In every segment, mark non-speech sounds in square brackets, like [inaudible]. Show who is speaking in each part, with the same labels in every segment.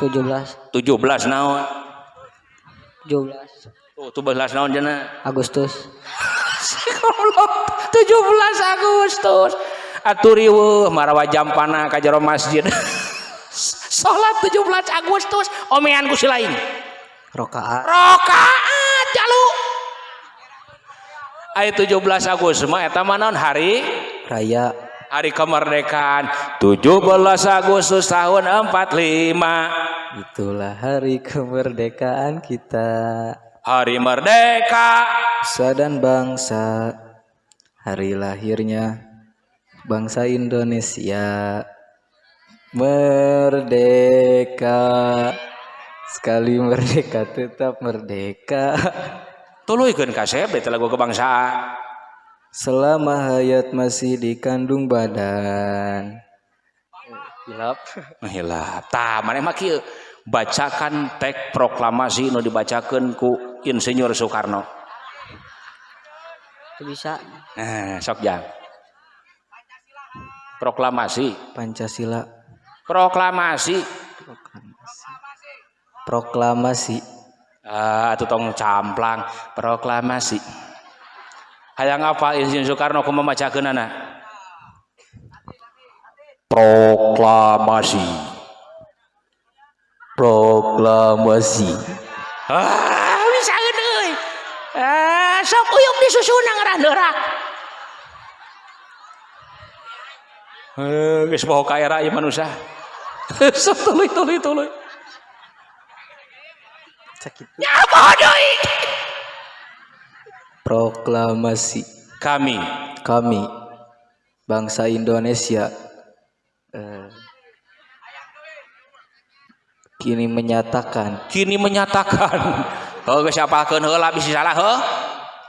Speaker 1: 17
Speaker 2: 17 naon?
Speaker 1: 17
Speaker 2: tuh 17 naon jana?
Speaker 1: Agustus.
Speaker 2: 17 Agustus. Aturi weuh marawa jampana ka jero masjid. [laughs] Salat 17 Agustus omean ku si lain
Speaker 1: rokaat.
Speaker 2: Rokaat jalu. Ayo 17 Agustus mah eta mah naon? Hari?
Speaker 1: Raya
Speaker 2: hari kemerdekaan 17 Agustus tahun 45
Speaker 1: itulah hari kemerdekaan kita.
Speaker 2: Hari merdeka.
Speaker 1: Nusa dan bangsa. Hari lahirnya bangsa Indonesia. Merdeka. Sekali merdeka tetap merdeka.
Speaker 2: Tuluikeun kasep eta lagu kebangsaan
Speaker 1: selama hayat masih dikandung badan hilap [laughs]
Speaker 2: Hilap. Tah maneh mah kieu bacakan teks proklamasi nu dibacakeun ku Insinyur Soekarno.
Speaker 1: itu bisa
Speaker 2: Nah, sok jang. Proklamasi,
Speaker 1: Pancasila
Speaker 2: proklamasi.
Speaker 1: proklamasi
Speaker 2: Ah, atuh tong camplang, proklamasi. Hayang apa Insinyur Soekarno kumaha macakeunana? Proklamasi.
Speaker 1: proklamasi
Speaker 2: Ah, bisa euy. Ah, sok uyuk disusuna ngaraneurak. Eh, geus poho ka era ieu manusia. [laughs] Sok tuluy tuluy tuluy.
Speaker 1: sakit
Speaker 2: Ya poho deui.
Speaker 1: Proklamasi
Speaker 2: Kami
Speaker 1: kami bangsa Indonesia eh, kini menyatakan
Speaker 2: kini menyatakan [laughs] oh geus apalkeun heula bisi salah heuh.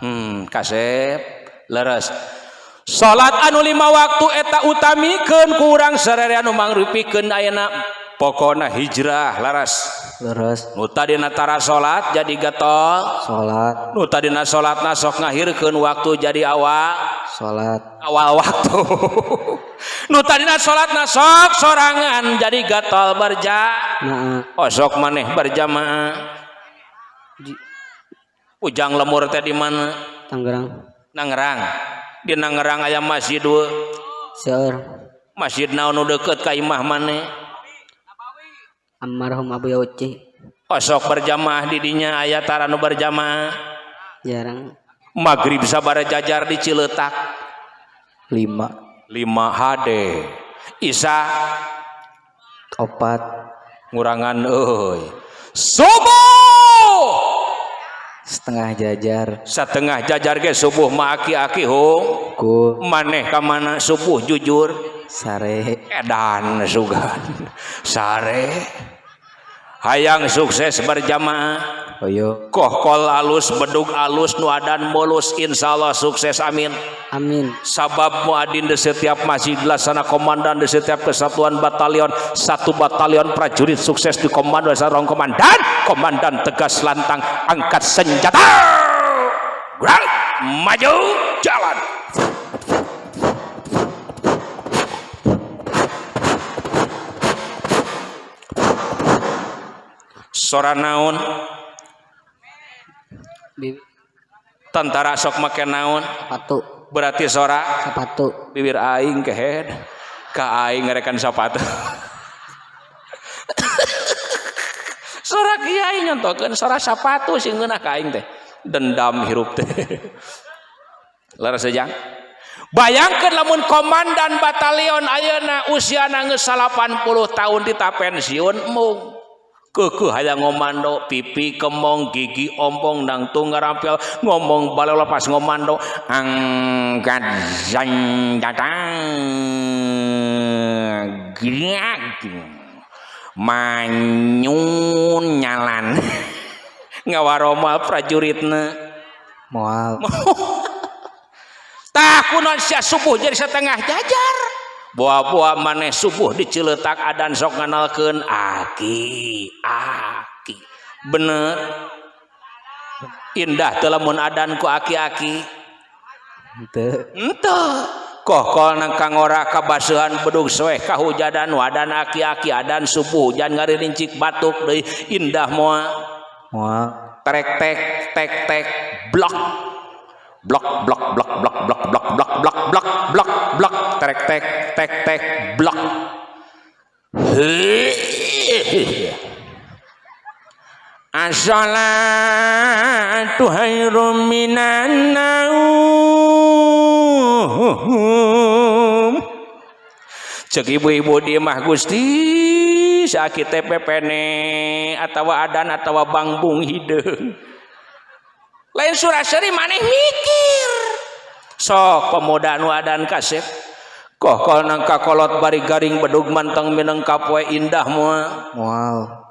Speaker 2: Hmm, kasep leres. Salat anu lima waktu eta utamikeun ku urang sararea anu mangrupikeun ayeuna pokona hijrah laras.
Speaker 1: Terus.
Speaker 2: Nu tadi Nutadinatara salat jadi getol
Speaker 1: salat
Speaker 2: Nu Nutadina salat nasok ngahirkan waktu jadi awal
Speaker 1: salat
Speaker 2: awal waktu [laughs] Nu Nutadina salat nasok sorangan jadi getol berja oh, sok maneh berjamaah Ujang lemur teh di mana?
Speaker 1: Tangerang.
Speaker 2: Tangerang. Di Nangerang ayam masjid dua.
Speaker 1: Seur.
Speaker 2: Masjid naon nu deket ka imah maneh?
Speaker 1: almarhum Abu Yauci.
Speaker 2: Osok berjamaah didinya tara taranu berjamaah.
Speaker 1: Jarang.
Speaker 2: Maghrib sabar jajar di Ciletak.
Speaker 1: Lima.
Speaker 2: Lima HD. Isa.
Speaker 1: Opat.
Speaker 2: Ngurangan euy. Subuh.
Speaker 1: Setengah jajar.
Speaker 2: Setengah jajar ge subuh ma aki-aki hung.
Speaker 1: Ku.
Speaker 2: Maneh ka mana subuh jujur.
Speaker 1: Sare.
Speaker 2: Edan sugan. Sare. Hayang sukses berjamaah.
Speaker 1: Oyo
Speaker 2: kohkol alus bedug alus nuadan mulus insyaallah sukses amin.
Speaker 1: Amin.
Speaker 2: Sabab muadin di setiap masjid laksana komandan di setiap kesatuan batalion. Satu batalion prajurit sukses di komando sarong komandan. Komandan tegas lantang angkat senjata. Gerak, maju jalan sora naon? Tentara sok make naon?
Speaker 1: Sepatu
Speaker 2: berarti sora?
Speaker 1: Sepatu
Speaker 2: bibir aing kehead ka aing ngarekan sepatu sora kiai nyontokeun sora sepatu sing ngeunah ka aing teh. Dendam hirup teh. Laras sejang. Bayangkeun lamun komandan batalion ayeuna usiana geus 80 tahun dita pensiun mung kekeh hayang ngomando pipi kemong gigi ompong nang tunggal rampil. Ngomong balik lepas ngomando angkat datang. Giak manyun nyalan. [laughs] Ngawaroma prajuritna.
Speaker 1: Moal. [laughs]
Speaker 2: Tah kunaon sia subuh jadi setengah jajar buah-buah maneh subuh diceletak adan sok nganalkeun aki aki. Bener. Indah teu lamun adan ku aki-aki. Ente koh kol nang kang ora kabasuhan bedug soeh kahujadan wadan aki-aki adan subuh hujan ngaririncik batuk deui indah moal
Speaker 1: moal
Speaker 2: trek tek tek tek blok blok blok blok blok blok blok blok blok blok trek tek tek tek blok As-salatu khairum minan naum. Cek ibu-ibu di mah Gusti sakit pepene atawa adan atawa bangbung hideung. Lain surah seri maneh mikir. Sok pemuda nu adan kasep. Koh kol nang kakolot bari garing bedug manteng mineng kapwe indah moal.
Speaker 1: moal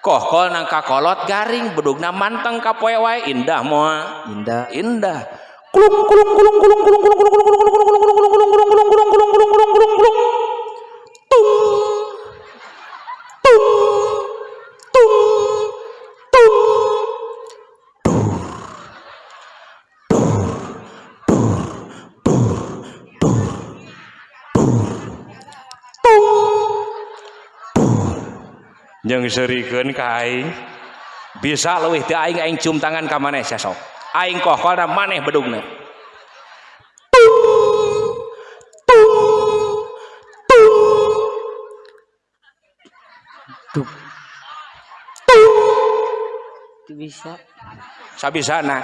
Speaker 2: koh kol nang kakolot garing bedugna manteng kapoe wae indah moal
Speaker 1: indah
Speaker 2: indah kulung kulung kulung kulung kulung kulung kulung kulung kulung kulung kulung kulung kulung kulung kulung nyeriken kain bisa luwih diaing cium tangan kam maneh sesok aing ko maneh
Speaker 1: bedung bisa
Speaker 2: sabi sana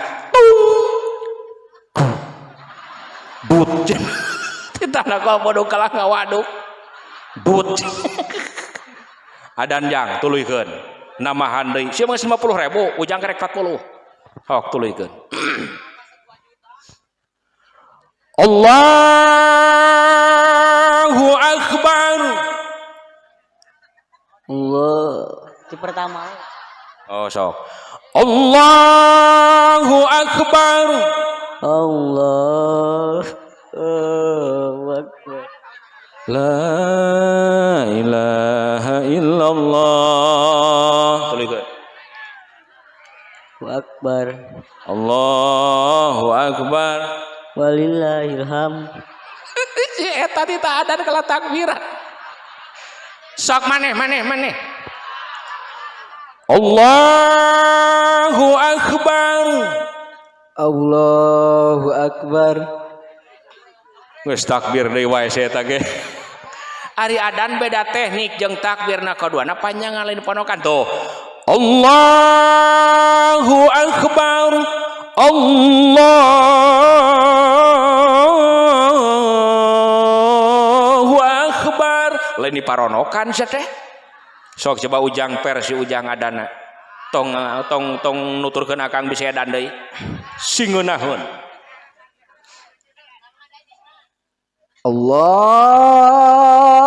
Speaker 2: but kita kalah ngawaduk but adan jang tuluykeun namahan deui sia mah 50 ribu ujang kerek 40 hok tuluykeun [clears throat] Allahu akbar.
Speaker 1: Allah. Itu pertama.
Speaker 2: Oh sok. Allahu akbar.
Speaker 1: Allah. Allahu Akbar
Speaker 2: La ilaha illallah. Tuluykeun
Speaker 1: Allahu Akbar.
Speaker 2: Allahu akbar.
Speaker 1: Walillahilham. [laughs]
Speaker 2: Si eta teh tak ada kala takbiran sok maneh maneh maneh. Allahu akbar.
Speaker 1: Allahu Akbar.
Speaker 2: Geus takbir deui wae eta ge Ari adan beda teknik jeung takbirna kaduana panjang lain ponokan tuh. Allahu akbar Allahu akbar. Lain diparonokan teh. Sok coba ujang versi ujang adana. Tong tong tong nuturkeun akang bisa edan deui. Singeunahun.
Speaker 1: Allahu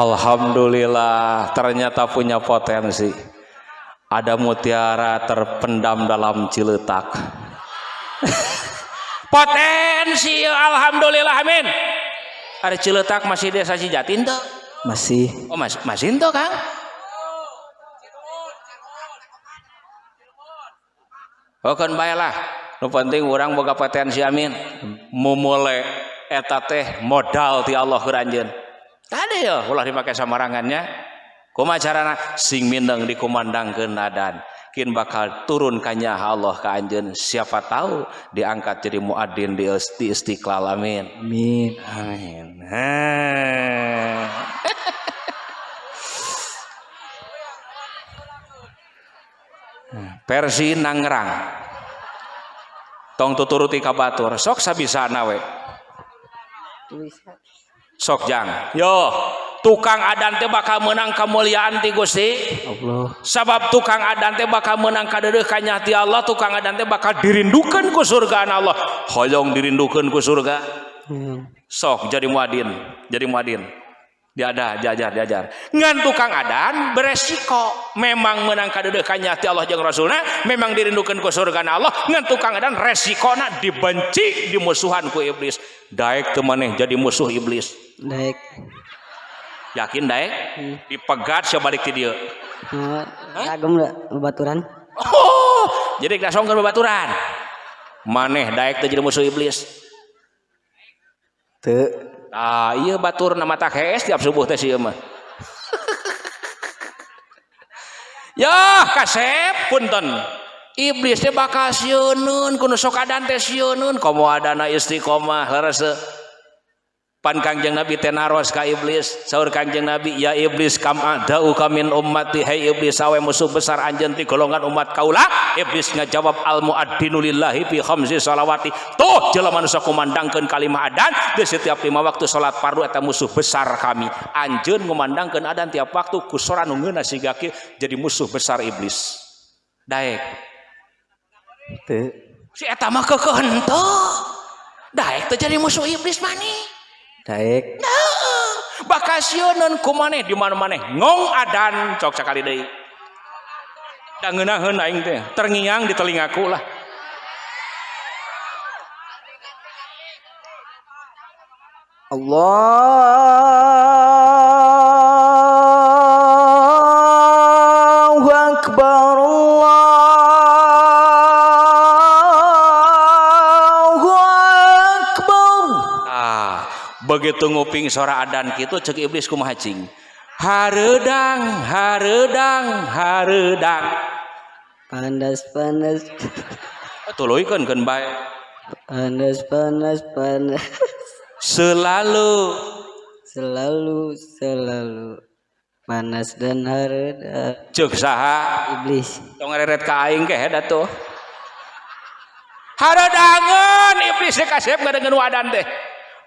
Speaker 2: Alhamdulillah ternyata punya potensi. Ada mutiara terpendam dalam ciletak. [laughs] potensi alhamdulillah amin. Ada ciletak masih desa Cijatin tuh.
Speaker 1: masih
Speaker 2: Oh mas masih tuh Kang. Oh kan baiklah. Nu penting orang boga potensi amin. Memulai eta teh modal ti Allah keranjeun. Tadi ya ulah dipakai samarangannya. Kumaha carana sing mindeng dikumandangkeun adan. Kin bakal turun kanya Allah ka anjeun. Siapa tahu diangkat jadi muadzin di, Istiqlal amin.
Speaker 1: amin
Speaker 2: Amin. Versi Nangrang. tong tuturuti ka batur sok sabisana we
Speaker 3: tulisan
Speaker 2: sok jang. Yo tukang adan teh bakal menang kemuliaan ti Gusti.
Speaker 3: Allah.
Speaker 2: Sabab tukang adan teh bakal menang kadeureuh ka nyati Allah tukang adan teh bakal dirindukeun ku surga Allah. Hoyong dirindukeun ku surga. Sok jadi muadin jadi muadin diada jajar jajar ngan tukang adan beresiko. Memang menang kadeudeuh ka nyati Allah jeung Rasulna memang dirindukeun ku surga Allah. Ngan tukang adan resikona dibenci dimusuhan ku iblis. Daek teu maneh jadi musuh iblis.
Speaker 3: Daek.
Speaker 2: yakin daek? Dipegat sabalik ti dieu
Speaker 3: kagum da baturan.
Speaker 2: oh jadi kasongkeun babaturan maneh daek teu jadi musuh iblis.
Speaker 3: Teu.
Speaker 2: Ah, iya batur nama tak hees tiap subuh teh si mah. [laughs] ya kasep punten. Iblis teh bakal sieunun kudu sok adan teh sieunun komo adana istiqomah leres. pan Kangjeng Nabi tenaros ka iblis. Saur Kangjeng Nabi ya iblis kam ada ukamin ummati. Hai iblis awe musuh besar anjen di golongan umat kaula. Iblis ngajawab al muaddinu lillahi fi khamsi salawati. Tuh jelema manusia kumandangkeun kalimah adan. Di setiap lima waktu salat fardu eta musuh besar kami. Anjeun ngumandangkeun adan tiap waktu ku sora nu ngeuna siga jadi musuh besar iblis. Daek.
Speaker 3: Teu.
Speaker 2: Si eta mah kekeunteuh daek teh jadi musuh iblis maneh
Speaker 3: Daek.
Speaker 2: ku maneh di mana maneh ngong adan cok sakali deui. Da ngeunaheun aing teh terngiang di telingaku lah.
Speaker 1: Allahu
Speaker 2: begitu nguping suara adan kitu cek iblis kumaha cing? Hareudang hareudang hareudang
Speaker 3: Panas panas. [laughs]
Speaker 2: tuluikeun keun bae.
Speaker 3: Panas panas panas.
Speaker 2: selalu.
Speaker 3: Selalu selalu. Panas dan hareda
Speaker 2: cek saha?
Speaker 3: Iblis.
Speaker 2: tong ngareret ka aing ke da tuh haradangan iblis teh kasep ngadengeun wadan teh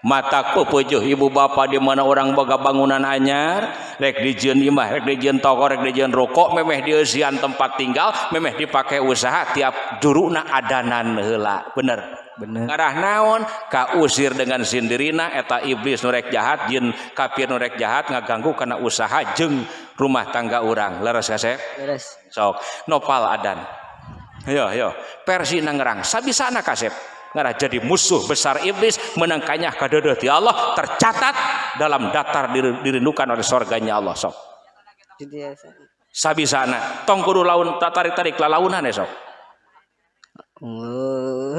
Speaker 2: mataku pujuh ibu bapak di mana orang boga bangunan anyar. Rek dijieun imah rek dijieun toko rek dijieun rokok memeh dieusian tempat tinggal memeh dipakai usaha tiap juruna adanan heula. Bener?
Speaker 3: Bener.
Speaker 2: Ngarah naon? Kausir dengan sindirina eta iblis nurek jahat jin kafir nurek jahat ngaganggu karena usaha jeng rumah tangga orang leres kasep
Speaker 3: leres.
Speaker 2: Sok. Nopal adan. Ayo ayo persi nangerang sabisana kasep ngarah jadi musuh besar iblis menangkanya kadeudeut ti Allah tercatat dalam daftar dir- dirindukan oleh surganya Allah sok
Speaker 3: Jadi ya,
Speaker 2: sabisana tong kudu laun tarik-tarik lalaunan ya sok
Speaker 3: Allah.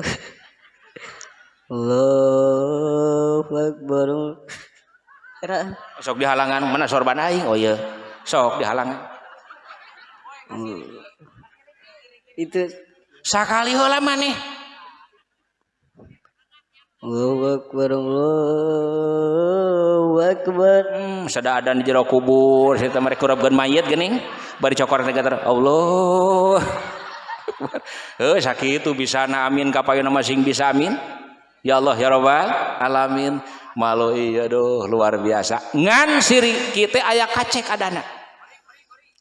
Speaker 3: Allahu Akbar.
Speaker 2: Sok dihalangan mana sorban aing? Oh iya sok dihalangan.
Speaker 3: Itu
Speaker 2: sakali heula maneh
Speaker 3: Allahu Akbar. Allahu Akbar
Speaker 2: sada ada di jero kubur. Saya mereka kurabkan mayat gini bari cokor negara Allah eh sakit itu bisa na amin. Kapayu nama sing bisa amin. Ya Allah ya Rabbal alamin. Malu iya doh luar biasa. Ngan siri kita ayah kacek adana.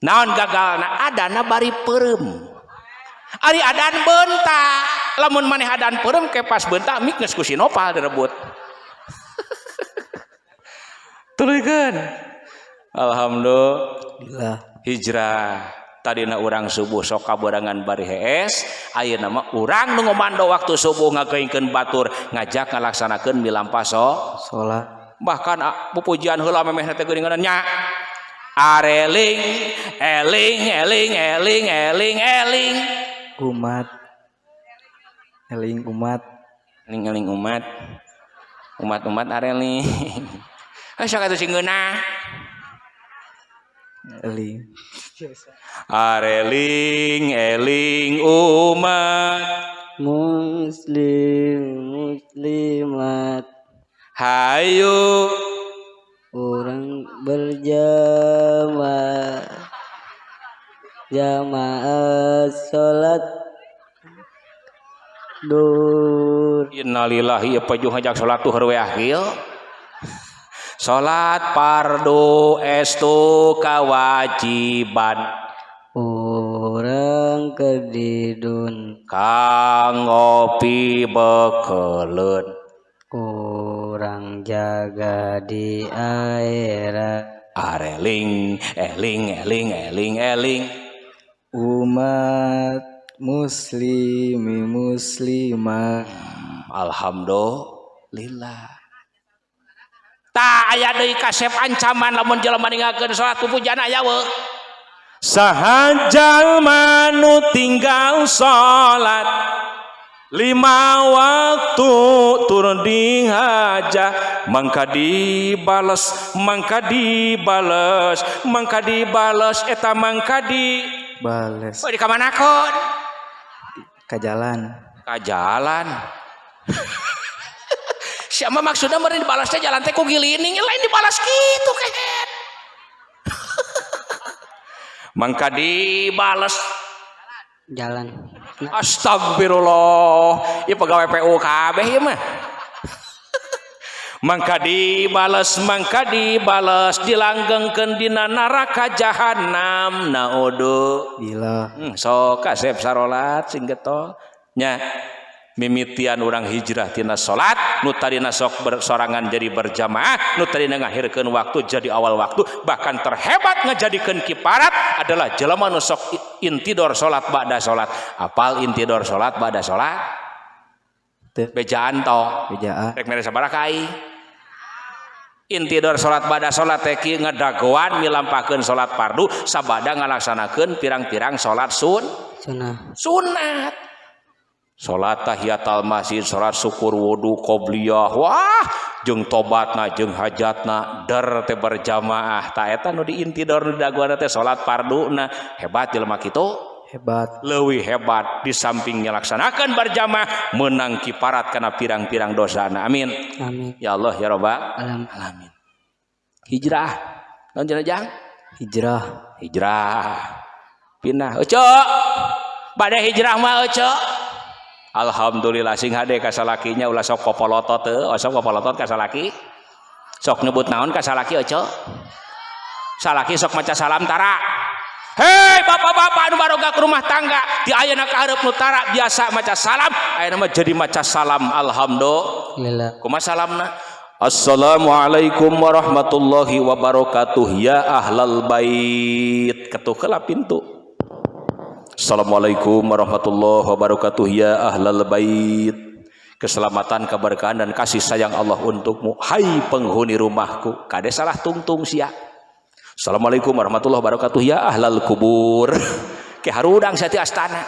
Speaker 2: Naon gagal na adana bari perem. Ari adan bentak. lamun maneh hadan perem kepas bentak mik geus ku Sinopal direbut. [laughs] Turunkeun alhamdulillah. Hijrah. Tadina urang subuh sok kaborangan bari hees. Ayeuna nama urang nu ngomando waktu subuh ngageuingkeun batur ngajak ngalaksanakeun milampaso so
Speaker 3: salat
Speaker 2: bahkan ah, pupujian heula memeh teh geuningan nya. Areling eling eling eling eling eling.
Speaker 3: Umat. Eling umat.
Speaker 2: eling eling umat umat-umat areling eh [laughs] sok atuh sing geunah
Speaker 3: Eling.
Speaker 2: areling eling umat
Speaker 3: Muslim, muslimat.
Speaker 2: hayu
Speaker 3: Orang berjamaah. Jamaah salat. Duhur.
Speaker 2: innalillahi apa jeung hajak salat tuh we akhil. Salat pardu estu kawajiban.
Speaker 3: Orang kedidun.
Speaker 2: Kang ngopi bekeleun
Speaker 3: orang jaga di akhirat.
Speaker 2: Areling eling eling eling eling.
Speaker 3: Umat muslimi muslimah.
Speaker 2: Alhamdulillah. Tak aya deui kasep ancaman lamun jelema ninggalkeun salat pupujana yawe saha jalma nu tinggal salat lima waktu turun di hajah. Mangka dibales mangka dibales mangka dibales eta mangka
Speaker 3: dibales
Speaker 2: oh, di kamana kon
Speaker 3: ke jalan.
Speaker 2: Ka jalan. [laughs] Siapa maksudnya meureun dibalasnya jalan teh ku gilining? Lain dibalas gitu kehet [laughs] mangka dibales
Speaker 3: jalan.
Speaker 2: Astagfirullah. Ieu pegawai PU kabeh ieu mah Mangka dibales Mangka dibales dilanggengkendina naraka jahanam
Speaker 3: naodo.
Speaker 2: Hmm, soka sep salat singgetnya mimitian orang hijrahtina salat Nutadina sok bersorangan jadi berjamaah nu tadina ngahirkeun waktu jadi awal waktu bahkan terhebat ngejadikan kiparat adalah jelama nusok intidor salat Bada salat. Apal intidor salat Bada salat? Bejaan toh
Speaker 3: bejaan.
Speaker 2: Rek mere sabaraha kai intidor salat ba'da salat teki ngedagoan milampakeun salat fardu sabada ngalaksanakeun pirang-pirang salat sun
Speaker 3: sunah
Speaker 2: sunat salat tahiyatul masjid salat syukur wudu qobliyah wah jeung tobatna jeung hajatna der teh berjamaah. Ta eta nu diintidor nu dagoan teh salat farduna hebat jelema kitu.
Speaker 3: Hebat.
Speaker 2: Leuwih hebat di samping nyalaksanakeun berjamaah menang kiparat kana pirang-pirang dosana amin.
Speaker 3: Amin.
Speaker 2: Ya Allah ya rabbal
Speaker 3: alam.
Speaker 2: Alamin. Hijrah. Naon jenajang
Speaker 3: hijrah.
Speaker 2: Hijrah. Pindah. Oco pada hijrah mah oco Alhamdulillah sing hade ka salakinya ulah sok popolotot teu oh, sok popolotot ka salaki sok nyebut naon ka salaki oco salaki sok maca salam tara hei bapak-bapak anu baroga ke rumah tangga. Di ayeuna ka hareup nu tara biasa maca salam. Ayeuna mah jadi maca salam alhamdulillah. Kumaha salamna Assalamualaikum warahmatullahi wabarakatuh. Ya ahlal bait. Ketuk heula pintu. Assalamualaikum warahmatullahi wabarakatuh. Ya ahlal bait. Keselamatan keberkahan dan kasih sayang Allah untukmu. Hai penghuni rumahku. Kade salah tungtung sia Assalamualaikum warahmatullahi wabarakatuh. Ya ahlal kubur. [laughs] Ke harudang sati astana.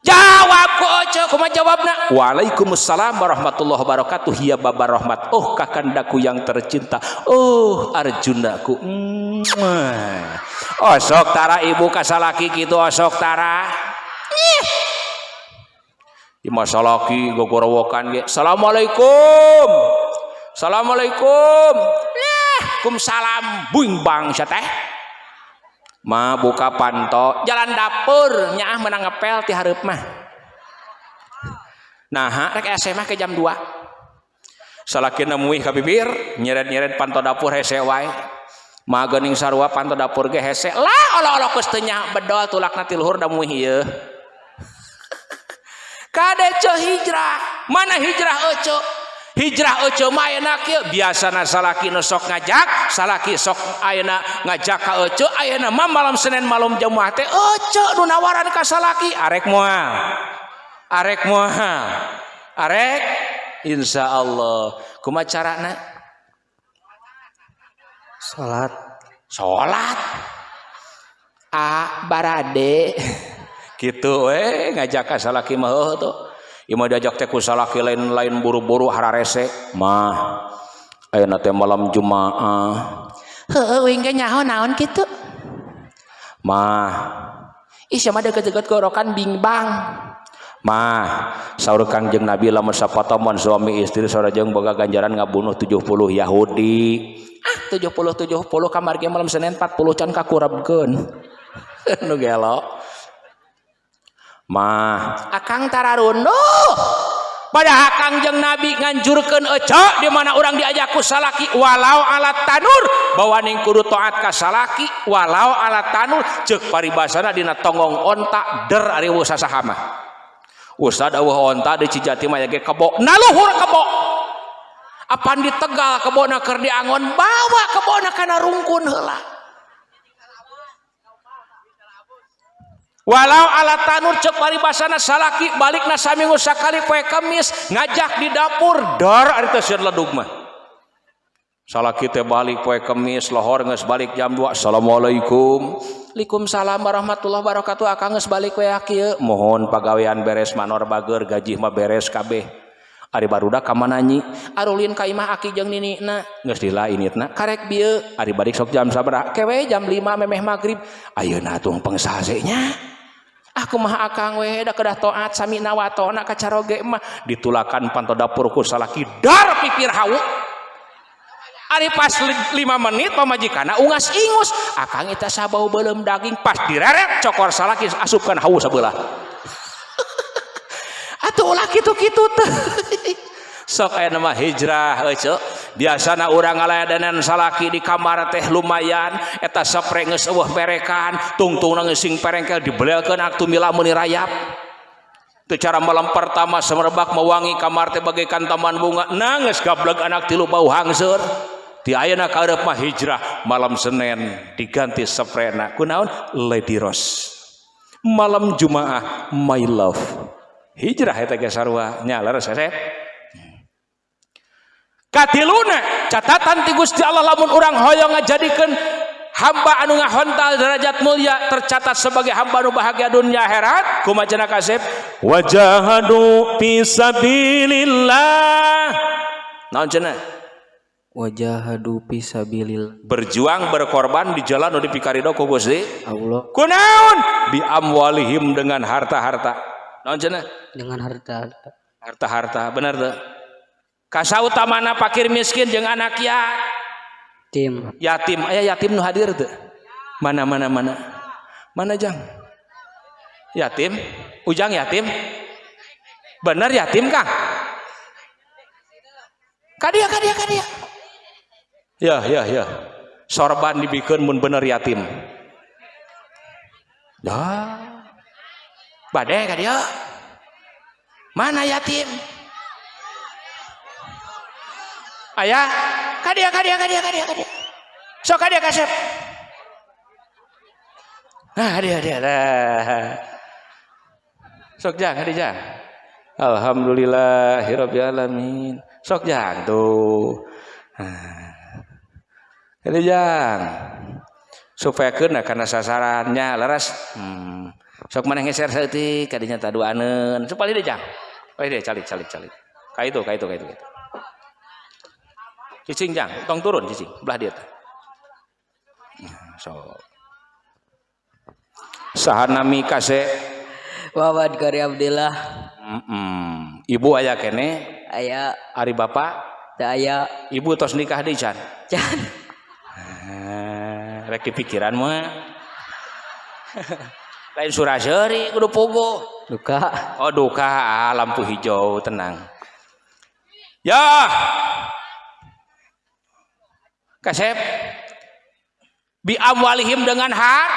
Speaker 2: Jawab ku ojo kumaha jawabna. Waalaikumsalam warahmatullahi wabarakatuh. Ya baba rahmat. Oh kakandaku yang tercinta. Oh arjunaku. Mwah. osok tara ibu kasalaki gitu osok tara. Ih. di masa laki gogorowokan assalamualaikum. Assalamualaikum Kumsalam buing bang teh? Ma buka panto jalan dapur. Nyaah menang ngepel ti hareup mah. Nah rek ese mah ke jam 2 salakina muih ka bibir nyeret-nyeret panto dapur hese wae. Magening sarua panto dapur ge hese. Lah olo-olo geus bedol tulakna ti luhur da muih ieu. [laughs] Hijrah? Mana hijrah oco hijrah Oco kieu. Biasa salaki nusok ngajak salaki sok ayeuna ngajak ka Oco ayeuna mah malam Senin malam Jumat teh Oco nu nawaran ka salaki. Arek moal. Arek moal. Arek insya Allah. Carana?
Speaker 3: Salat.
Speaker 2: Salat? A barade. [laughs] Gitu we ngajak ka salaki mah oh, tuh. Ima diajak teh ku salaki lain-lain buru-buru hararese. Mah ayeuna teh malam Jumaah. Heueuh wing ge nyaho naon kitu? Mah. Ih sama deket-deket gorokan bingbang mah saur kangjeng Nabi lamun sapatomon suami istri sareng boga ganjaran ngabunuh 70 Yahudi. Ah 70 70 kamar ge malam Senin 40 can kakurabkeun [laughs] nu gelo mah. Akang tararunduh pada Kangjeng nabi nganjurkan ecok dimana orang diajakku salaki walau alat tanur. Bawa ning kudu toat kasalaki walau alat tanur. Cek paribasana dina tonggong ontak der ari usaha sahama Ustad awah onta di Cijati mah ge kebo. Naluhur kebo. Apan di Tegal kebona keur diangon bawa kebona kana rungkun heula. walau alat tanur cek bari basana salaki balik na saminggu sakali poe kemis ngajak di dapur. Dar ari teh sieun ledug mah. Salaki teh balik poe kemis lohor geus balik jam 2 assalamualaikum. Waalaikumsalam warahmatullahi wabarakatuh. Akang geus balik we kieu mohon pagawean beres manor bager gaji mah beres kabeh. Ari barudak ka mananyi arulin ka imah aki jeung ninina geus dilainitna. karek bieu ari balik sok jam sabaraha kewe jam 5 memeh magrib. Ayeuna tong pengsahasenya aku mah akang we da kedah toat sami nawatona kacaroge mah. Ditulakan panto dapur ku salaki dar pipir hawu. Ari pas 5 menit pamajikana ungas ingus. Akang eta sabau belum daging pas direret cokor salaki asupkan hawu sebelah [laughs] atuh ulah kitu-kitu teh. [laughs] Sok aya nama hijrah euy biasana orang ngalayadanan salaki di kamar teh lumayan eta geus eueuh perekan tungtung nangis sing perengkel dibelelkeun aktu mila meuni rayap. Itu cara malam pertama semerbak mewangi kamar teh bagaikan taman bunga nangis gablek anak tilu bau hangseur di ayeuna kaureup mah hijrah malam Senin diganti saprena kunaon? Lady Rose. Malam Jumaah my love. Hijrah eta ge sarua. Nya leres katiluna catatan ti Gusti Allah lamun orang hoyong ngajadikeun hamba anu ngahontal derajat mulia tercatat sebagai hamba anu bahagia dunia akhirat. Kumaha kasep? Wajahadu fi sabilillah. Naon cenah?
Speaker 3: Wajahadu fi sabilillah
Speaker 2: berjuang berkorban di jalan nu dipikarido ku Gusti
Speaker 3: Allah.
Speaker 2: Kunaon bi amwalihim dengan harta-harta. Naon cenah?
Speaker 3: Dengan harta
Speaker 2: harta-harta benar tuh kasa utamana fakir miskin jeung anak
Speaker 3: yatim.
Speaker 2: Yatim. Aya yatim nu hadir tuh mana mana mana? Mana jang? Yatim? Ujang yatim? Bener yatim kang kadia kadia kadia ya ya ya. Sorban dibikin mun bener yatim. Dah. Badai kadia mana yatim ayah kadia kadia kadia kadia kadia. Sok kadia kasep. Nah dia dia dah sok jang kadia jang. Alhamdulillahirobbilalamin sok jang tuh. Kadia jang. Supaya kena karena sasarannya laras. Hmm. sok mana ngeser setik kadinya taduanen supaya dia jang. Oh dia calik calik calik. Kayak itu kayak itu itu, itu cicing jang tong turun cicing belah dia so sahanami kase.
Speaker 3: Wawad kari Abdillah.
Speaker 2: Mm -mm. ibu ayah kene.
Speaker 3: Ayah
Speaker 2: ari bapak
Speaker 3: da ayah
Speaker 2: ibu tos nikah di can
Speaker 3: can
Speaker 2: eh, rek pikiran mah. Lain suraseri kudu pogo.
Speaker 3: Duka.
Speaker 2: Oh duka ah, lampu hijau tenang. Ya kasep. Bi amwalihim dengan har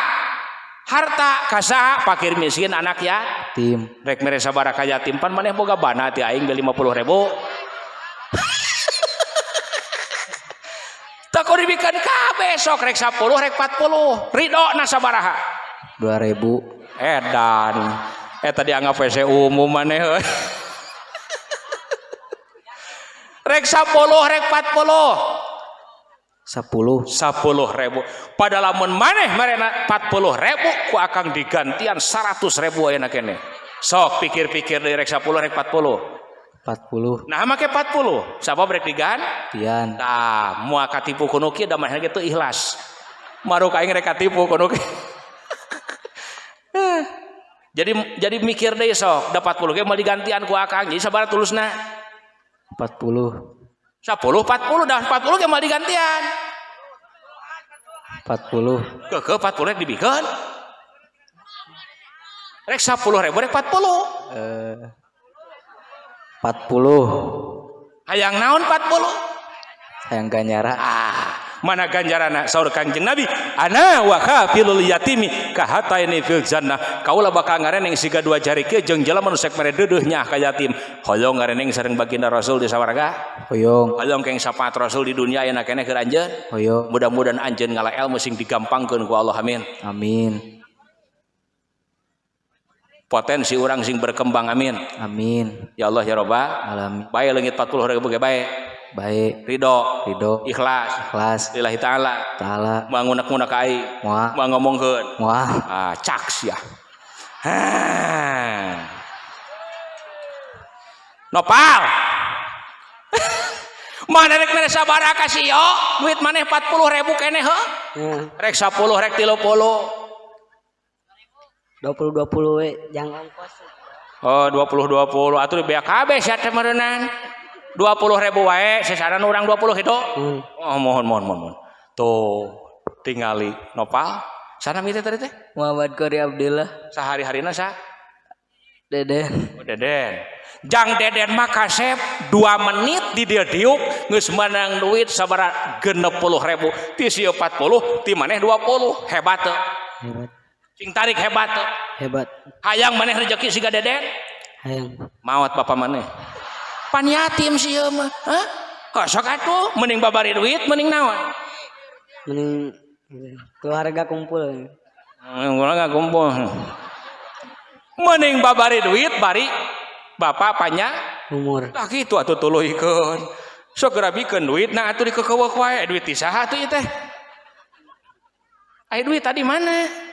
Speaker 2: harta. Kasa fakir miskin anak ya
Speaker 3: tim
Speaker 2: rek mere sabara ka yatim pan maneh boga bana ti aing beli 50 ribu. [laughs] Tak dibikin kabeh sok rek 10 rek 40 ridho na sabaraha.
Speaker 3: 2000
Speaker 2: edan. Eta dianggap WC umum maneh. [laughs] Rek 10 rek 40
Speaker 3: 10
Speaker 2: 10 ribu. Pada lamun maneh marena 40 ribu ku akan digantian 100 ribu ayeuna kene. Sok pikir-pikir dari rek 10 rek 40
Speaker 3: 40
Speaker 2: nah make 40 siapa brek digantian
Speaker 3: tian.
Speaker 2: Nah mua katipu kuno kieu da mah gitu ikhlas. Maruk aing rek katipu kuno [laughs] jadi jadi mikir deh sok da 40 ge mau digantian ku akang jadi sabar tulusna?
Speaker 3: 40
Speaker 2: 10 40 dah 40 ge mau digantian.
Speaker 3: 40
Speaker 2: ke ke 40 rek dibikeun rek 10 ribu rek 40
Speaker 3: eh 40
Speaker 2: hayang naon 40
Speaker 3: hayang ganyara.
Speaker 2: Ah mana ganjarana saur kanjeng nabi? Ana wa kafilul yatimi kahataini fil jannah. Kaula bakal ngareneng siga dua jari ke jeung jelema nu sek mere deudeuhnya ka yatim. Hoyong ngareneng sareng baginda rasul di sawarga?
Speaker 3: Hoyong.
Speaker 2: Hoyong keng sapaat rasul di dunia yang kene keur anjeun?
Speaker 3: Hoyong.
Speaker 2: Mudah-mudahan anjeun ngala ilmu sing digampangkeun ku Allah amin.
Speaker 3: Amin.
Speaker 2: Potensi orang sing berkembang amin.
Speaker 3: Amin.
Speaker 2: Ya Allah ya Rabbal
Speaker 3: alamin.
Speaker 2: Baik leungit 40 ribu ge bae
Speaker 3: baik.
Speaker 2: Ridho.
Speaker 3: Ridho.
Speaker 2: Ikhlas.
Speaker 3: Ikhlas.
Speaker 2: Lillahi ta'ala.
Speaker 3: Taala.
Speaker 2: Mangunak-ngunak ai.
Speaker 3: Moal
Speaker 2: mau ngomongkeun.
Speaker 3: Moal
Speaker 2: ah cak sia Ah. nopal. [laughs] Mana rek mere sabara kasih yo duit maneh 40 ribu kene he rek 10 rek 30
Speaker 4: dua puluh dua puluh we jangan. Ongkos
Speaker 2: oh 20 20 atuh bea kabeh sia teh meureunnan 20 ribu wae sesaran orang 20 itu.
Speaker 4: Hmm.
Speaker 2: oh mohon mohon mohon mohon. Tuh tingali nopal. Sana mite tadi teh?
Speaker 4: Muhammad Kori Abdullah.
Speaker 2: Sehari-harina sa?
Speaker 4: Deden.
Speaker 2: Oh, Deden. Jang Deden mah kasep 2 menit di dia diuk geus menang duit sabara 60 ribu. Ti sieu 40 ti maneh 20 hebat teu.
Speaker 4: Hebat.
Speaker 2: Sing tarik hebat teu.
Speaker 4: Hebat.
Speaker 2: Hayang maneh rezeki siga Deden?
Speaker 4: Hayang.
Speaker 2: Maot bapak maneh pan yatim si mah eh? hah kosok atuh mending babari duit mending naon?
Speaker 4: Mending keluarga kumpul.
Speaker 2: Hmm, keluarga kumpul. Mending babari duit bari bapak panya.
Speaker 4: Umur.
Speaker 2: Tah kitu atuh tuluh ikut. Sok duit nah atuh dikekeuweuh eh, wae duit ti saha tuh teh. Aya duit tadi mana?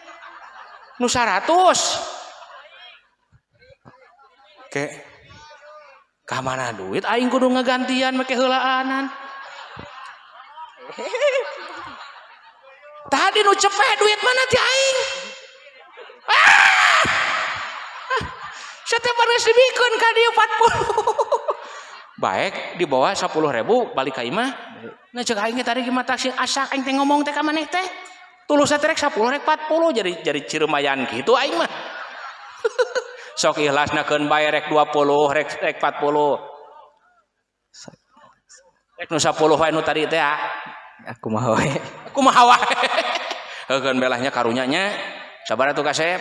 Speaker 2: nu 100 Oke. Okay. Ka mana duit aing kudu ngagantian make heulaanan. [laughs] Tadi nu cepet duit mana ti aing? Ah! [laughs] Setiap hari dibikun ka dia 40. [laughs] Baik, di bawah 10 ribu balik ka imah. Nah cek aing tadi gimana taksi asak aing teh ngomong teh ka maneh teh. Tulus teh rek 10 rek 40 jadi jadi ciremayan gitu aing mah. Sok ikhlasnakeun bae rek 20 rek rek 40. Rek nu 10 wae nu tadi teh ah.
Speaker 3: aku mah we
Speaker 2: kumaha wae. Heun [laughs] belahnya karunyanya. Sabaraha tuh kasep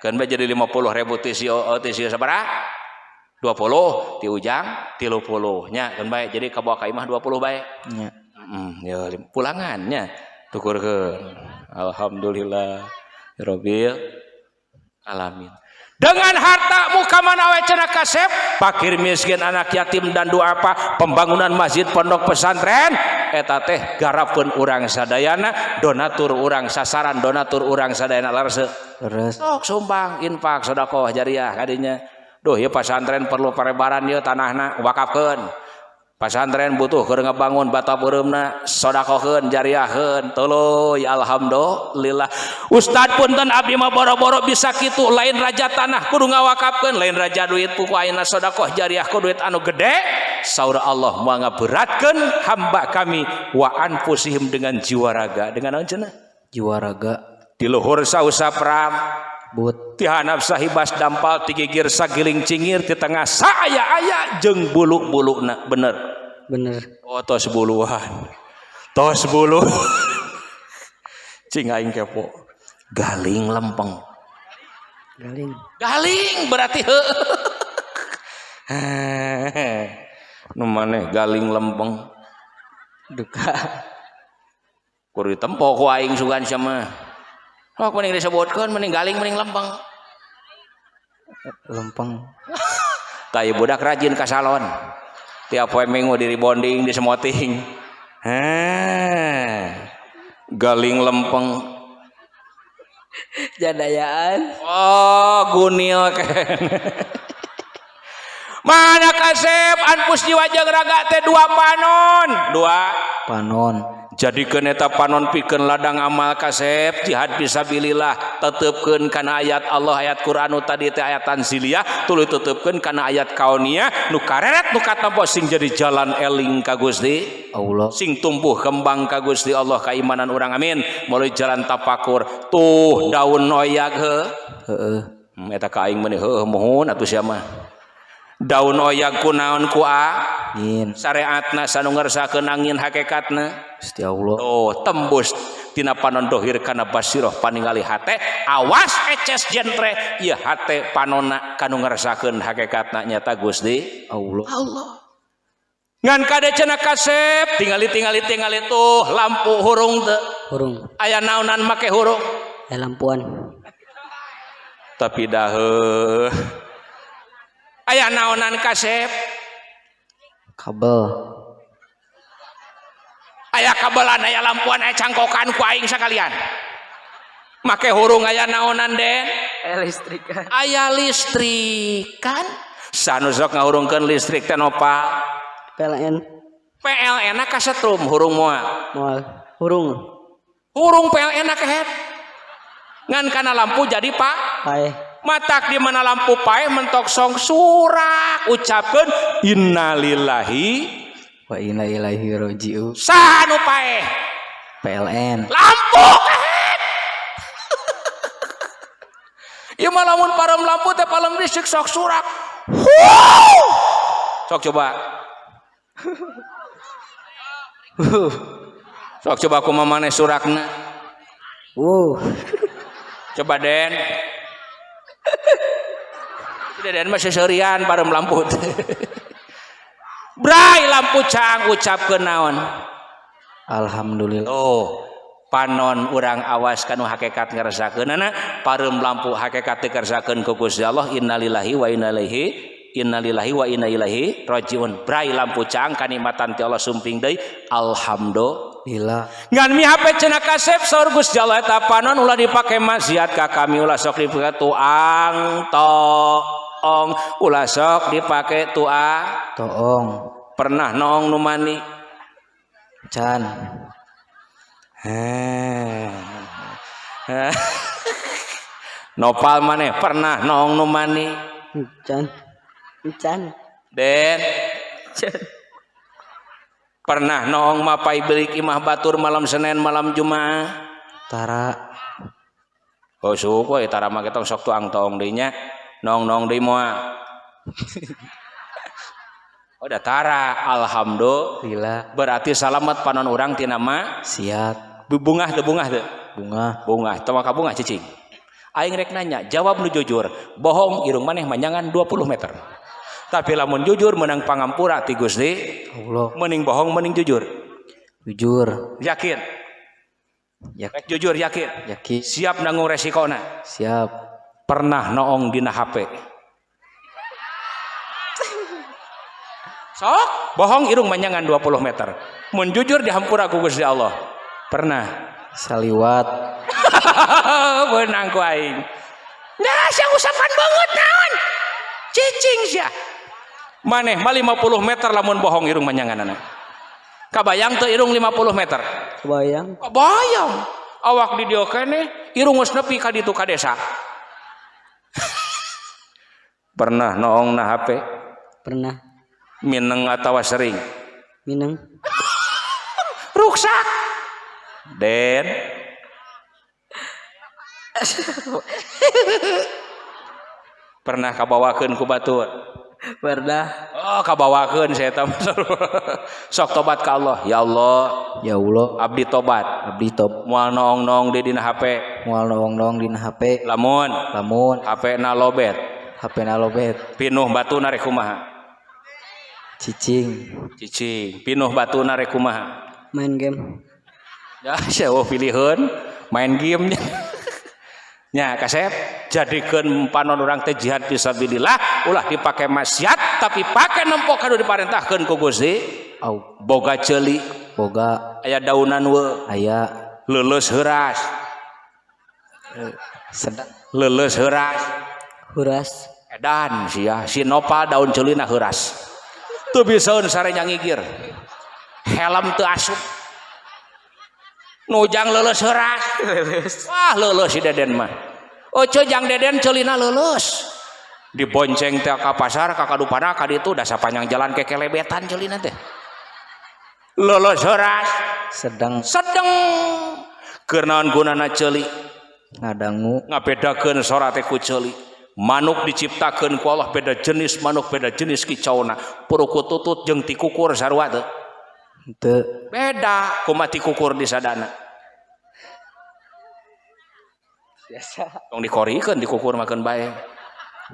Speaker 2: keun bae jadi 50 ribu ti si oh, ti si sabaraha 20 ti ujang 30 nya keun bae jadi kabawa ka imah 20 bae.
Speaker 3: Nya.
Speaker 2: Hmm, ya pulangannya. Tukurkeun. Alhamdulillah ya rabbil alamin dengan harta muka manawe cenah kasep? Pakir miskin anak yatim dan doa apa? Pembangunan masjid pondok pesantren. Eta teh garapun urang sadayana donatur urang sasaran donatur urang sadayana larse
Speaker 3: terus
Speaker 2: sok sumbang infak sodakoh jariah kadinya duh ya pesantren perlu perebaran ya tanahna wakafkan pasantren butuh ke ngebangun bata burumna sodakohen jariahen teloy alhamdulillah. Ustad punten abdi mah boro-boro bisa gitu lain raja tanah kudu ngawakapkan lain raja duit puku aina sodakoh jariah ku duit anu gede saudara Allah mau ngaberatkan hamba kami wa anfusihim dengan jiwa raga. Dengan apa
Speaker 3: jiwa raga.
Speaker 2: Di luhur sausa pram
Speaker 3: but
Speaker 2: ti hanap sahibas dampal ti gigir sagiling cingir ti tengah saya aya jeung bulu-buluna bener.
Speaker 4: Bener.
Speaker 2: Oh tos buluan tos bulu. [laughs] Cing aing kepo. Galing lempeng.
Speaker 4: Galing.
Speaker 2: Galing berarti [laughs] nu maneh galing lempeng.
Speaker 4: Duka.
Speaker 2: Kudu ditempo ku aing sugan sama Oh, mending disebutkan, mending galing, mending lempeng.
Speaker 3: lempeng [laughs]
Speaker 2: Tayo budak rajin ke salon. Tiap poe minggu di rebonding, di semoting. Hah. Galing lempeng. [laughs]
Speaker 4: jadayaan
Speaker 2: Oh, gunil kan. [laughs] Mana kasep anpus di wajah raga teh dua panon. Dua.
Speaker 3: panon
Speaker 2: jadi keneta panon pikeun ladang amal kasep jihad bisabilillah tetepkeun kana ayat Allah ayat Quranu tadi teh ayat tanziliyah tuluy tetepkeun kana ayat kaunia nu kareret nu katempo sing jadi jalan eling ka Gusti
Speaker 3: Allah.
Speaker 2: Sing tumbuh kembang ka Gusti Allah keimanan urang amin. Mulai jalan tapakur tuh daun noyak heuh
Speaker 3: heeh
Speaker 2: hmm, eta ka aing meneh heuh mohon atuh sia mah. daun oyak kunaon kua
Speaker 3: syariat
Speaker 2: syariatna san ngersa angin hakikatna
Speaker 3: Setia Allah.
Speaker 2: Oh tembus. Tina panon dohir kana basiroh paningali hate. Awas eces jentre. Ieu hate panona kanu ngersakeun hakikatna nyata Gusti
Speaker 3: Allah.
Speaker 2: Allah. Ngan kade cenah kasep? Tingali tingali tingali tuh. Lampu hurung teu.
Speaker 4: Hurung.
Speaker 2: Aya naonan make hurung?
Speaker 4: Aya lampuan.
Speaker 2: Tapi daheuh aya naonan kasep
Speaker 3: kabel.
Speaker 2: Aya kabelan aya lampuan aya cangkokan ku aing sekalian make hurung aya naonan den.
Speaker 4: Listrik
Speaker 2: aya listrik kan sanusok ngahurungkeun listrik teh nopal
Speaker 4: PLN
Speaker 2: PLN kasetrum hurung moal.
Speaker 4: Moal. Hurung.
Speaker 2: Hurung PLN kahet ngan kana lampu jadi pak.
Speaker 4: Pae
Speaker 2: matak di mana lampu pae mentok song surak ucapkeun innalillahi
Speaker 3: Wa inna ilaihi raji'un.
Speaker 2: sanu pae
Speaker 3: PLN.
Speaker 2: lampu [laughs] Ieu mah lamun lampu teh palem listrik sok surak. Huh! Sok coba. Sok coba aku mamane surakna.
Speaker 4: Wow.
Speaker 2: Coba Den. deden mah seserian bareng lamput. [laughs] Brai lampu cang ucap naon?
Speaker 3: Alhamdulillah.
Speaker 2: Oh panon urang awas kanu hakikat ngerasakeun pareum lampu hakikat teu kersakeun ku Gusti Allah. Innalillahi wa inna ilaihi innalillahi wa inna ilaihi rajiun. Brai lampu cang kanikmatan ti Allah sumping deui. Alhamdulillah. Ngan mi hape cenah kasep saur Gusti Allah eta panon ulah dipake maksiat ka kami ulah sok dipake tuang toong ulah sok dipake tuang
Speaker 3: Toong.
Speaker 2: pernah noong nu mani
Speaker 3: Can. [laughs]
Speaker 2: Nopal maneh pernah nong nu mani
Speaker 4: Encan. Encan.
Speaker 2: Den pernah nong mapai belik imah batur malam Senin malam Jumat
Speaker 3: Tara.
Speaker 2: oh suku ya tara mah ketong sok tuang tong deui nya nong nong deui moal oh da tara alhamdulillah berarti salamet panon urang ti nama
Speaker 3: Siap.
Speaker 2: bungah teu bungah teu
Speaker 3: Bunga.
Speaker 2: bunga maka bunga cicing aing rek nanya jawab nu jujur bohong irung maneh manyangan 20 meter tapi lamun jujur menang pangampura ti Gusti
Speaker 3: Allah.
Speaker 2: mending bohong mending jujur
Speaker 3: Jujur.
Speaker 2: yakin
Speaker 3: Yak
Speaker 2: rek jujur yakin
Speaker 3: yakin.
Speaker 2: siap nanggung resikona
Speaker 3: Siap.
Speaker 2: Pernah noong dina HP sok bohong irung manyangan 20 meter. Mun jujur dihampura ku Gusti Allah. Pernah.
Speaker 3: Saliwat. [laughs]
Speaker 2: benang ku aing. Nah sia usapan banget naon? Cicing sia. Maneh mah 50 meter lamun bohong irung manyanganana kabayang teu irung 50 meter.
Speaker 4: Kebayang.
Speaker 2: kabayang. Awak di kene irung geus nepi ka ditu ka desa [laughs] pernah noong na HP
Speaker 4: Pernah.
Speaker 2: mineng atawa sering?
Speaker 4: Minang. [laughs]
Speaker 2: ruksak! Den? [laughs] Pernah kabawakeun ku batur
Speaker 4: Pernah.
Speaker 2: oh kabawakeun saya tahu [laughs] sok tobat ka Allah ya Allah
Speaker 3: Ya Allah.
Speaker 2: abdi tobat
Speaker 3: Abdi top.
Speaker 2: moal noong-noong di dina HP
Speaker 3: Mual nong-nong dina HP.
Speaker 2: lamun
Speaker 3: Lamun
Speaker 2: HP na lobet
Speaker 3: HP na lobet.
Speaker 2: pinuh batu narek kumaha
Speaker 3: Cicing.
Speaker 2: cicing pinuh batu narek kumaha
Speaker 4: Main game.
Speaker 2: ya [laughs] saya pilihun main game nya kasep jadikan panon orang teh jihad fisabilillah ulah dipakai maksiat tapi pakai nempok kanu diparentahkan ku Gusti
Speaker 3: oh.
Speaker 2: boga celi.
Speaker 3: Boga.
Speaker 2: Aya daunan we.
Speaker 3: Aya.
Speaker 2: Leuleus heuras.
Speaker 3: Sedang
Speaker 2: leuleus heuras.
Speaker 4: Heras
Speaker 2: edan sia si nopal daun celina heuras. Teu bisaun sare nyangigir. Helm teu asup. nujang leles heras wah leles si deden mah. Oce jang deden celina leles dibonceng teh ka pasar ka kadupana ka ditu da sapanjang jalan kekelebetan celina teh. Leles heras
Speaker 3: sedang.
Speaker 2: Sedang naon gunana ceuli
Speaker 3: ngadangu.
Speaker 2: Ngabedakeun sora teh ku ceuli manuk diciptakeun ku Allah beda jenis manuk beda jenis kicauna puruku tutut jeung tikukur sarua teh.
Speaker 3: Teu.
Speaker 2: beda kumaha tikukur di sadana
Speaker 3: Biasa.
Speaker 2: tong dikorikeun tikukur makan bae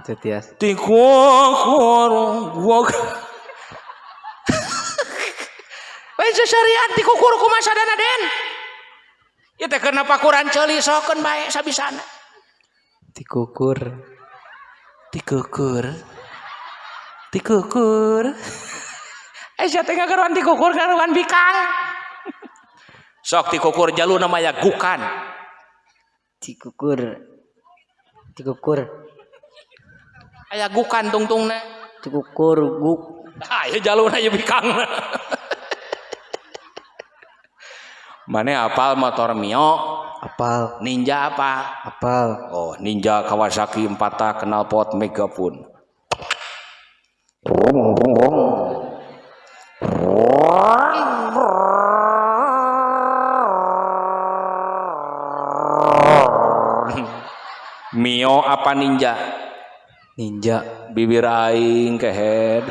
Speaker 3: Teu tias.
Speaker 2: tikukur gua [laughs] Bae syariat tikukur kumaha sadana den Ieu teh kenapa Quran ceuli sokeun bae sabisana
Speaker 3: Tikukur.
Speaker 2: tikukur tikukur [laughs] eh saya tengah karuan tikukur karuan bikang sok tikukur jalu namanya gukan
Speaker 4: Tikukur. Tikukur.
Speaker 2: aya gukan tungtungna
Speaker 4: Tikukur guk.
Speaker 2: ah ya jalu na bikang mana apal motor mio
Speaker 3: Apal.
Speaker 2: ninja apa
Speaker 3: Apal.
Speaker 2: oh ninja Kawasaki 4 tak kenal pot megapun Mio apa ninja?
Speaker 3: Ninja.
Speaker 2: Bibir aing kehead.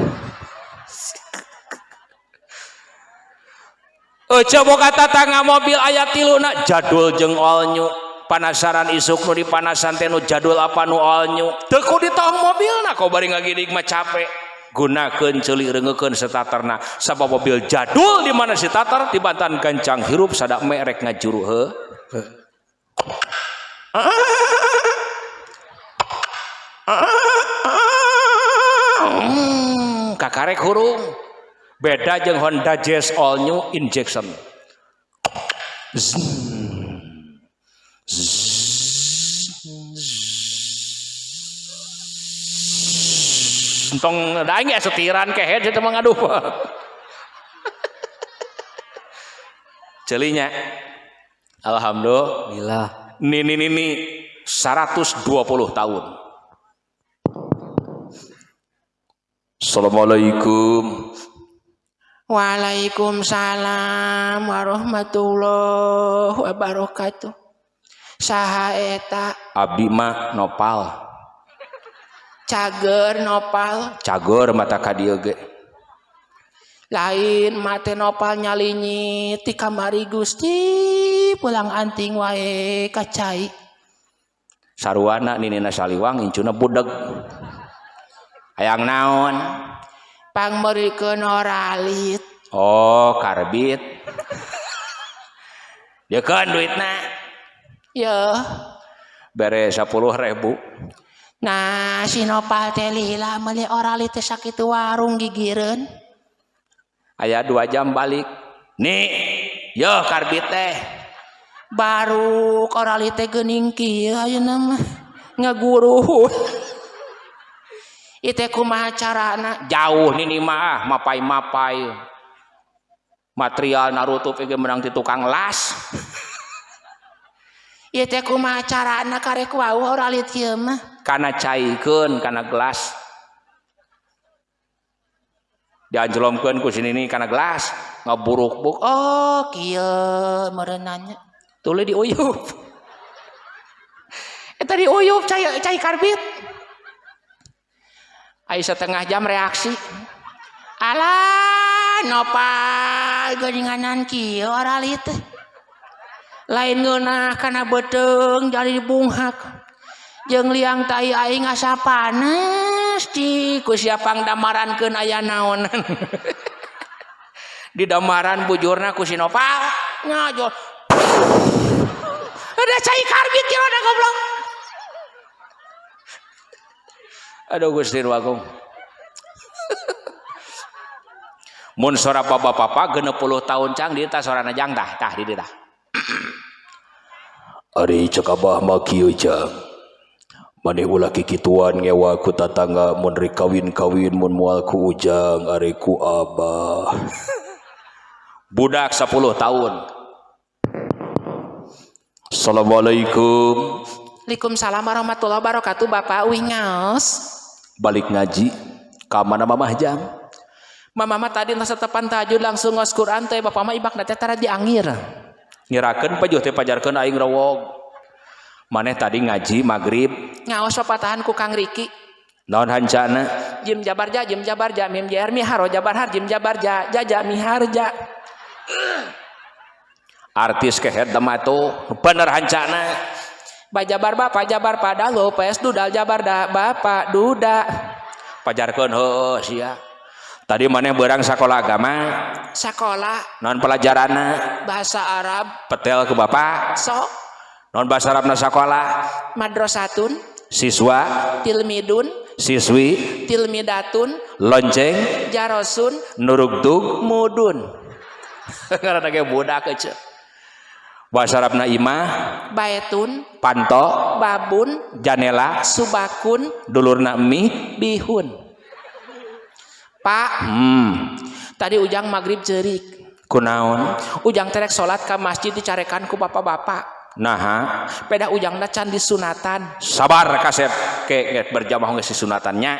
Speaker 2: Eh coba kata tangga mobil ayat tiluna jadul jeung all new panasaran isuk nu dipanasan teh nu jadul apa nu new teu ku di tong mobilna kau bari ngagidik mah capek gunakeun ceuli reungekeun starterna sabab mobil jadul di mana si starter dibantan gancang hirup sadak merek ngajuru heuh. Hmm, kakarek hurung. Beda jeung Honda Jazz all new injection Entong daing ya setiran ke head itu mengaduh celinya Alhamdulillah. Nini Nini 120 tahun. Assalamualaikum. Waalaikumsalam warahmatullahi wabarakatuh. Saha eta. Abdi mah nopal cager nopal. Cager mata kadiege lain mate nopal nyalinyi ti kamari Gusti pulang anting wae kacai. Sarwana ninina saliwang incuna budeg. Hayang naon? Pangmerikeun oralit oh karbit. Dekeun duitna. Ya bere 10 ribu. Nah Sinopatelila meli oralitas sakit warung gigiren ayaah dua jam balik. Nih yo karbit teh. Baru oralite geningki ayo nama ngeguru [laughs] Ite kumaha carana? jauh nini maah mapai mapai material Naruto pikir menang di tukang las. [laughs] Ieu teh kumaha carana karek wau oralit kieu mah. Kana caikeun kana gelas. Dianjlomkeun ku sini nih kana gelas. Ngaburuk-buk. Oh kieu mereunanya tuluy diuyup. [laughs] Eta diuyup cai cai karbit. Aya setengah jam reaksi. Alah, nopal geuninganan kieu oralit teh. lain ngenah karena beteng jadi bunghak jeng liang tai aing asa panas di kusiapang damaran damarankeun ayah naon? [laughs] Di damaran bujurna ku sinopal ngajol. Ada cai karbit kilo ada goblok. Aduh gusti wakung mun sora bapak-bapak 60 tahun cang di tas sorana jang tah tah di tah.
Speaker 5: Ari cek abah mah kieu jang. Maneh ulah kikituan ngewa ku tatangga mun rek kawin-kawin mun moal ku ujang ari ku abah. [laughs]
Speaker 2: Budak 10 tahun.
Speaker 5: Assalamualaikum.
Speaker 2: Waalaikumsalam warahmatullahi wabarakatuh Bapak Uing ngaos.
Speaker 5: Balik ngaji ka mana mamah jang?
Speaker 2: Mama mah tadi nasa tepan tahajud langsung ngos Quran teh Bapak mah ibak teh tara diangir.
Speaker 5: nyerakan pajuh teh pajarkan aing rawog
Speaker 2: maneh tadi ngaji magrib.
Speaker 6: Ngaos patahan ku kang Riki.
Speaker 2: Naon hancana
Speaker 6: jim jabarja jim jabarja mim jair miharo jabarhar jim jabarja jaja miharja.
Speaker 2: Artis kehead damato bener hancana
Speaker 6: bajabar bapak jabar pada lo PS dudal jabar da bapak duda.
Speaker 2: Pajarkan ho sia. Tadi maneh berang sekolah agama?
Speaker 6: Sekolah
Speaker 2: non pelajaranna
Speaker 6: bahasa Arab.
Speaker 2: Petel ke bapak
Speaker 6: so.
Speaker 2: Non bahasa Arabna sekolah
Speaker 6: madrasatun.
Speaker 2: Siswa?
Speaker 6: Tilmidun.
Speaker 2: Siswi?
Speaker 6: Tilmidatun.
Speaker 2: Lonceng?
Speaker 6: Jarosun.
Speaker 2: Nurugdug?
Speaker 6: Mudun. [laughs]
Speaker 2: Karena ge budak kece bahasa Arabna imah
Speaker 6: baetun.
Speaker 2: Panto?
Speaker 6: Babun.
Speaker 2: Janela?
Speaker 6: Subakun.
Speaker 2: Dulurna mi?
Speaker 6: Bihun Pak.
Speaker 2: Hmm.
Speaker 6: tadi ujang magrib jerik
Speaker 2: kunaon?
Speaker 6: Ujang terek salat ke masjid dicarekan ku bapak-bapak.
Speaker 2: Nah
Speaker 6: peda ujang can disunatan
Speaker 2: sabar kasep ke berjamaah nggak si sunatannya.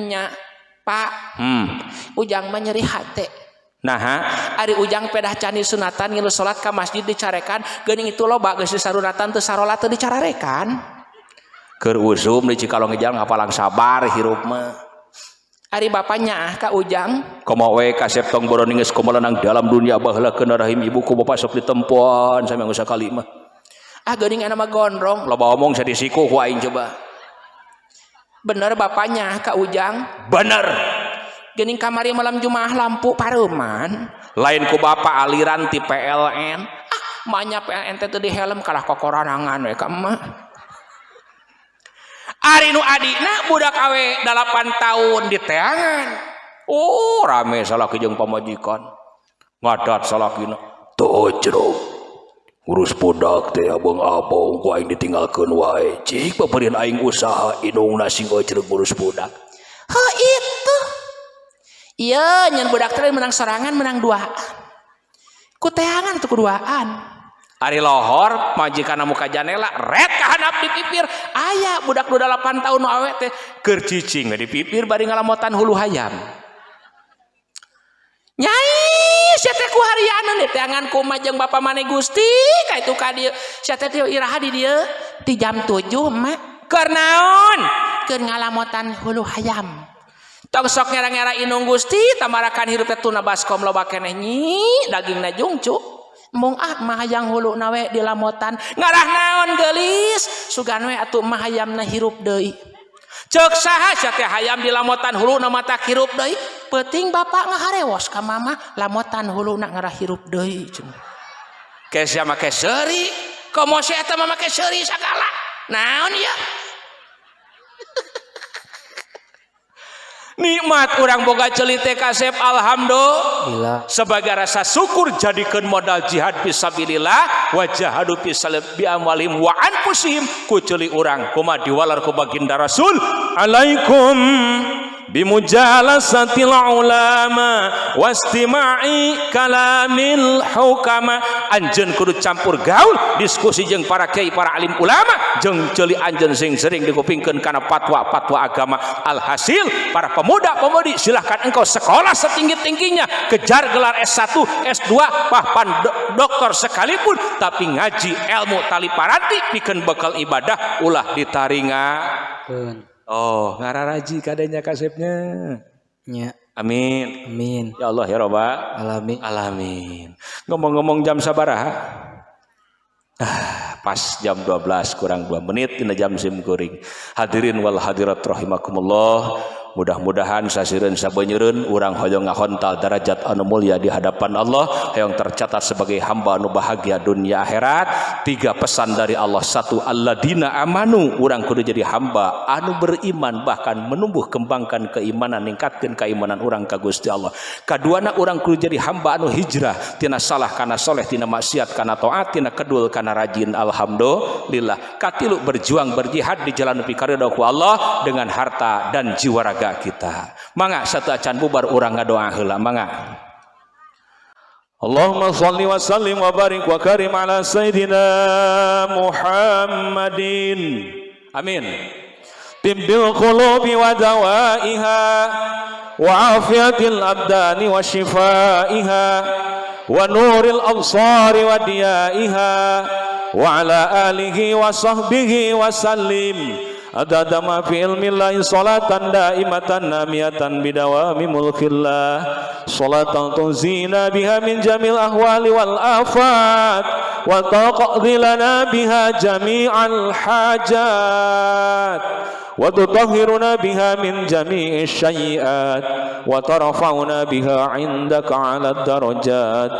Speaker 6: Nya pak.
Speaker 2: Hmm.
Speaker 6: ujang menyeri hati
Speaker 2: Nah,
Speaker 6: Ari ujang pedah candi sunatan ngilu salat ke masjid dicarekan gening itu loba geus disarunatan teu sarolat teu dicararekan.
Speaker 2: Keur usum di Cikalong jalan ngapalang sabar hirup mah.
Speaker 6: Ari bapaknya ah ka ujang.
Speaker 2: Komo we kasep tong boroning geus kumaha dalam dunia baheula keuna rahim ibuku bapak sok ditempuan sampe usah kali mah
Speaker 6: ah geuning nama gondrong.
Speaker 2: Loba omong saya disiku ku aing coba.
Speaker 6: Bener bapaknya ka ujang?
Speaker 2: Bener.
Speaker 6: Geuning kamari malam jumaah lampu pareuman
Speaker 2: lain ku bapak aliran ti PLN
Speaker 6: ah manya PLN teh teu di helm kalah kokoranangan we ka emak
Speaker 2: Ari nu Adina budak awe 8 tahun di teangan. Oh rame salaki jeung pamajikan. Ngadat salakina.
Speaker 5: Tuh jeruk. Urus budak teh abang abang ku aing ditinggalkeun wae. Cik paperin aing usaha inung nasi jeruk urus budak.
Speaker 6: Ha itu. Iya nyen budak teh menang sorangan menang duaan. Ku teangan tuh kuduaan
Speaker 2: Ari lohor majikan muka janela red kahanap di pipir. Ayah budak nu 8 tahun awet teh keur cicing di pipir bari ngalamotan hulu hayam.
Speaker 6: Nyai sia teh ku harianan di tangan kumaha jeung bapa maneh Gusti ka itu ka dieu sia teh iraha di dieu di jam 7 mak.
Speaker 2: Keur naon?
Speaker 6: Keur ngalamotan hulu hayam.
Speaker 2: Tong sok ngera-ngera inung Gusti tamarakan hirup teh tuna baskom loba keneh nyi daging najungcu
Speaker 6: mung ah mahayang hulu nawe di lamotan.
Speaker 2: Ngarah naon gelis?
Speaker 6: Sugan we atuh mahayamna hirup deui.
Speaker 2: Cek saha teh hayam di lamotan hulu na mata hirup deui?
Speaker 6: Penting bapak ngaharewos ka mama lamotan hulu na ngarah hirup deui
Speaker 2: ke kesya make seuri? Komo eta mama make seuri sagala? Naon ya? nikmat orang boga celite kasep alhamdulillah. Sebagai rasa syukur jadikan modal jihad fisabilillah wajah hadu bi amwalim wa anfusihim ku ceuli urang kumaha diwalar ku baginda rasul. Alaikum. Bimujalasatil ulama wastima'i kalamil hukama. Anjen kudu campur gaul diskusi jeung para kiai para alim ulama jeung ceuli anjen sing sering dikupingkeun kana fatwa-fatwa agama. Alhasil para pemuda-pemudi silahkan engkau sekolah setinggi-tingginya kejar gelar S1 S2 bahkan doktor sekalipun tapi ngaji ilmu tali paranti pikeun bekal ibadah ulah ditaringa Oh, ngararaji kadenya kasepnya.
Speaker 3: nya
Speaker 2: Amin.
Speaker 3: amin
Speaker 2: Ya Allah ya Roba.
Speaker 3: alami
Speaker 2: Alamin. Ngomong-ngomong jam sabaraha? Ah, pas jam 12 kurang 2 menit tina jam sim kuring. Hadirin wal hadirat rahimakumullah. Mudah-mudahan sasireun sabeunyereun urang hoyong ngahontal derajat anu mulia di hadapan Allah yang tercatat sebagai hamba anu bahagia dunia akhirat. Tiga pesan dari Allah. Satu, alladzina amanu, urang kudu jadi hamba anu beriman bahkan menumbuh kembangkan keimanan, ningkatkan keimanan urang ka Gusti Allah. Kaduana urang kudu jadi hamba anu hijrah tina salah kana soleh tina maksiat kana taat tina kedul kana rajin alhamdulillah. Katilu berjuang berjihad di jalan pikaridho ku Allah dengan harta dan jiwa raga keluarga kita. Mangga satu acan bubar orang ngadoa heula mangga. Allahumma salli wa sallim wa barik wa karim ala sayyidina Muhammadin. Amin. Tibbil qulubi wa dawaiha wa afiyatil abdani wa shifaiha wa nuril absari wa diyaiha wa ala alihi wa sahbihi wa sallim. Adadama fi ilmillahi salatan daimatan namiyatan bidawami mulkillah. Salatan tunzina biha min jamil ahwali wal afat wa taqadilana biha jami'al hajat. وتطهرنا بها من جميع الشيئات وترفعنا بها عندك على الدرجات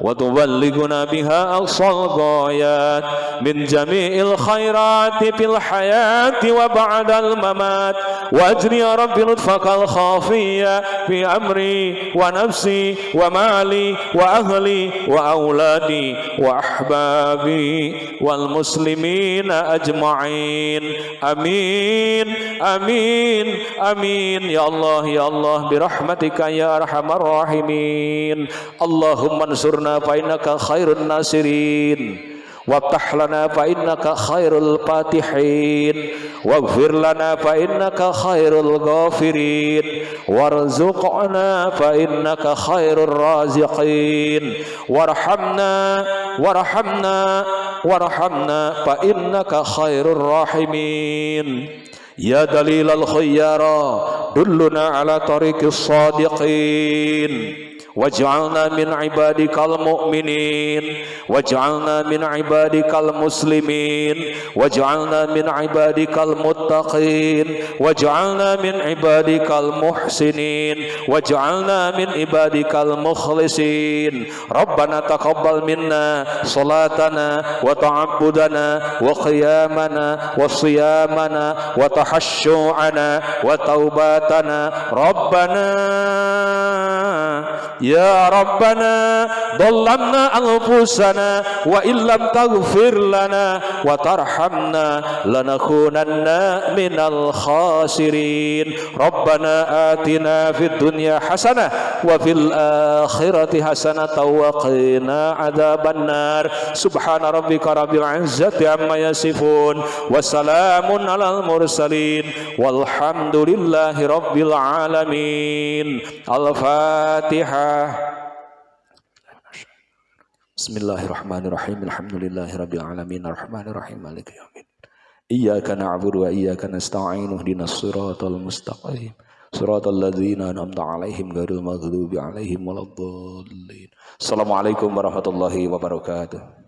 Speaker 2: وتبلغنا بها أقصى الغايات من جميع الخيرات في الحياة وبعد الممات. وأجري يا رب لطفك الخافية في أمري ونفسي ومالي وأهلي وأولادي وأحبابي والمسلمين أجمعين. أمين. آمين. آمين. يا الله يا الله برحمتك يا أرحم الراحمين. اللهم انصرنا فإنك خير الناصرين. وافتح لنا فإنك خير الفاتحين. واغفر لنا فإنك خير الغافرين. وارزقنا فإنك خير الرازقين. وارحمنا وارحمنا وارحمنا فإنك خير الراحمين. يا دليل الخيار دلنا على طريق الصادقين. waj'alna min ibadikal mu'minin waj'alna min ibadikal muslimin waj'alna min ibadikal muttaqin waj'alna min ibadikal muhsinin waj'alna min ibadikal mukhlisin rabbana taqabbal minna salatana wa ta'abbudana wa qiyamana wa siyamana wa tahashshu'ana wa taubatana rabbana يا ربنا ظلمنا أنفسنا وإن لم تغفر لنا وترحمنا لنكونن من الخاسرين ربنا آتنا في الدنيا حسنة وفي الآخرة حسنة وقنا عذاب النار سبحان ربك رب العزة عما يصفون وسلام على المرسلين والحمد لله رب العالمين الفاتحة Al-Fatihah. Bismillahirrahmanirrahim. Alhamdulillahirabbil alamin. Arrahmanirrahim. Maliki yaumiddin. Iyyaka na'budu wa iyyaka nasta'in. Ihdinas siratal mustaqim. Siratal ladzina an'amta 'alaihim ghairil maghdubi 'alaihim waladdallin. Assalamualaikum warahmatullahi wabarakatuh.